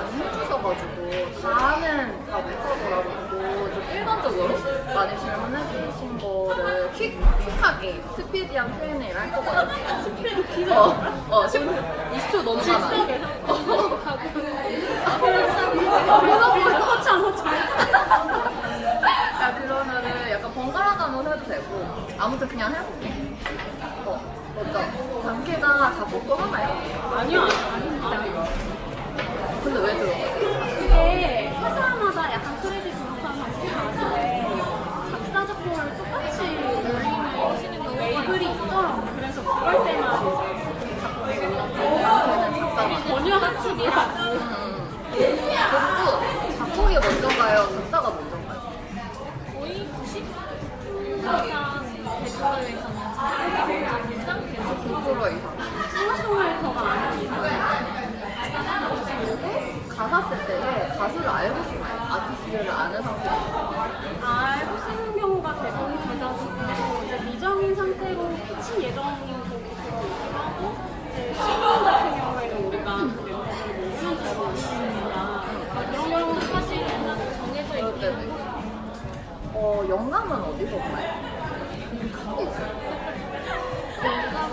많이 해주셔가지고 다는 다 못하더라도 좀 일반적으로 많이 질문해 주신 거를 퀵, 퀵하게 스피디한 Q&A를 할 거거든요. 스피드 어, 어, 10, 20초 넘어가면. 야, 그러면은 약간 번갈아 가면서 해도 되고 아무튼 그냥 해볼게. 어, 어떤 단계가 작곡도 하나요? 아니요, 아닙니다. 근데 왜 들어가요? 그게 회사마다 약간 크레딧 분석하는 방식이 작사 작곡을 똑같이 올리는 레이블이 있더라고. 그래서 그럴 때만 이제 작곡을 걔는 작가만. 전혀 한축이라고. 음. 그리고 작곡이 먼저 가요? 작사가 먼저 가요? 거의 90 이상 대표에서는 작곡이 먼저 긴장 계속 9% 이상. 싱어송라이터가 아니고 그리고 가사 쓸 때에 가수를 알고 쓰나요? 아티스트를 아는 상태에서. 알고 쓰는 경우가 대부분 되다시고 이제 미정인 상태로 피치 예정인 곡이 들어오기도 하고 이제 신곡 같은 경우에는 우리가 그 멤버들이 뭐 우연적으로 있으니까 그런 경우는 사실 정해져 그럴 있기 때도 있고. 어, 영감은 어디서 봐요?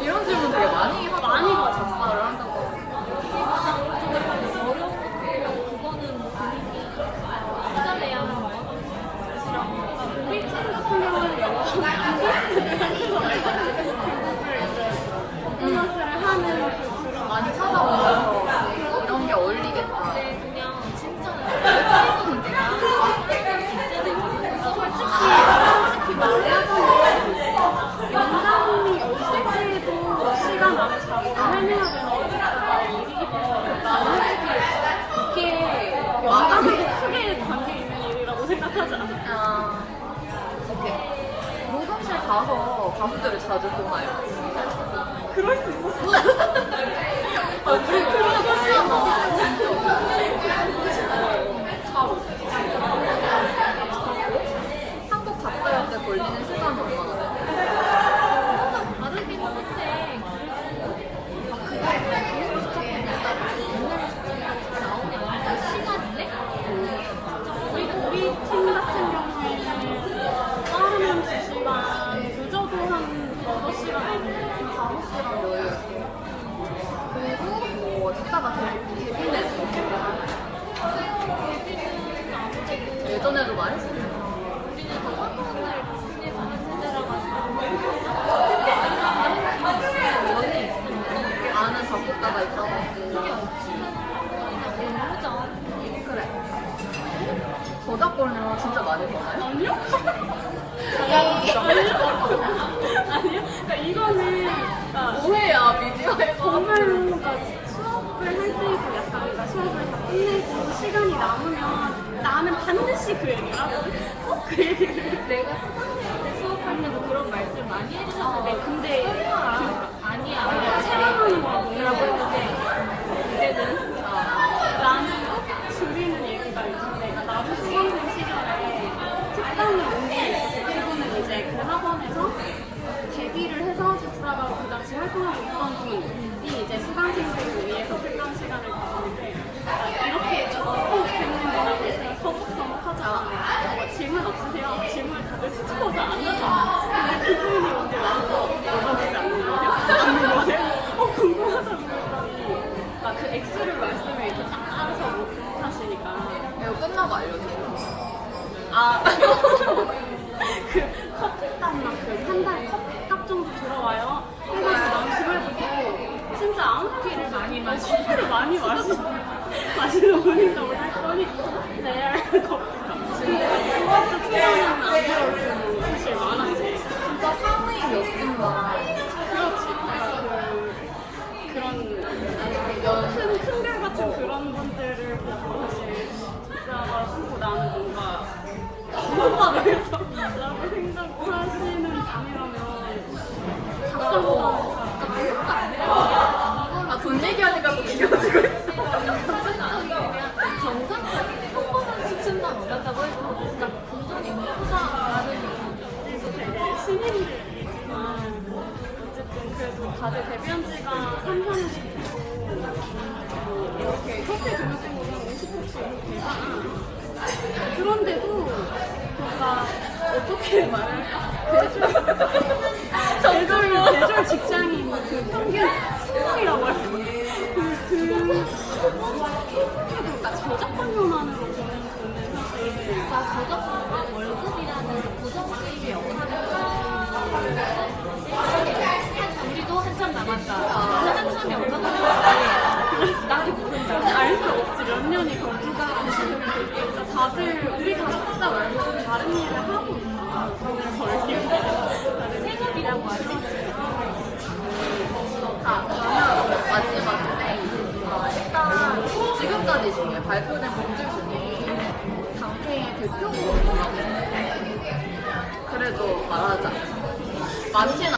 이런 질문 되게 많이 하잖아. 많이 받아. 작사를 한다고. 어려운 것도 그거는 뭐 본인이 찾아내야 하는 거예요. 우리 팀 같은 경우는 퍼포먼스를 하는 그 그런 많이 찾아보면서 이런 게 어울리겠다. 근데 그냥 진짜 일반적인 내가 솔직히 솔직히 말하자면 영상이 없을 때도 시간 안에 작업을 해내야 되는 작사가 일이기 때문에 나는 솔직히 이게 영상하고 크게 관계 있는 일이라고 생각 않아. 아, 오케이. 녹음실 가서 가수들을 자주 보나요? 그럴 수 있었어. 아, 그러고 한국 작가할 때 걸리는 시간이 얼마나 돼요? 다르긴 한데 우리 우리 팀 같은 경우에는 빠르면 2시간, 늦어도 한 8시간 아니면 5시간 여유. 데뷔를 예전에도 했었잖아. 우리는 더 활동을 꾸준히 가는 세대라 가지고 아는 작곡가가 있다고 그게 했고. 없으면 그냥 모르죠. 그래. 저작권료 진짜 많이 버나요? 아니요? 아니요? 시간이 남으면 나는 반드시 그 얘기를 하거든. 꼭그 얘기를 내가 수강생한테 수업할 때도 그런 말씀 많이 해주셨는데 근데 그, 아니야 체험하는 동일하고 했는데 이제는 나는 줄이는 얘기가 있는데 나도 수강생 시절에 특강을 온게 있었어. 그분은 이제 그 학원에서 데뷔를 해서 작사가 그 당시 활동하고 있던 분이 이제 수강생들을 위해서 특강 시간을 가지는데 아, 이렇게 서먹서먹하자 뭐 질문 없으세요? 질문 다들 스치고서 안 하죠 근데 그분이 언제 와서 물어보지 않는 거세요? 않는? 어 궁금하다고 아, 그 X를 말씀을 이렇게 딱 따라서 못 하시니까 이거 끝나고 알려주세요. 아, 그 커피값만 그한 달에 커피값 정도 들어와요. 해가지고 난 그걸 보고 진짜 아무 피를 많이 마시, 커피를 많이 마시, 마시는 분이라고 했더니 레알 커피값. 근데 그것도 투자는 안 올랐다고 해도 크다라는 그래서 되게 신인들이지만 어쨌든 그래도 다들 데뷔한 지가 3년씩 되고 뭐 이렇게 커피 등록된 거는 혹시 대상 그런데도 뭔가 어떻게 말할까? 대졸 대졸 대졸 직장인 그 평균 다들 우리 가족사 말고 다른 일을 하고 있나? 돈을 벌기 생업이라고 하지? 아, 그러면 마지막인데 어, 일단 지금까지 중에 발표된 분들 중에 당태의 대표곡이라고 그래도 말하자 많진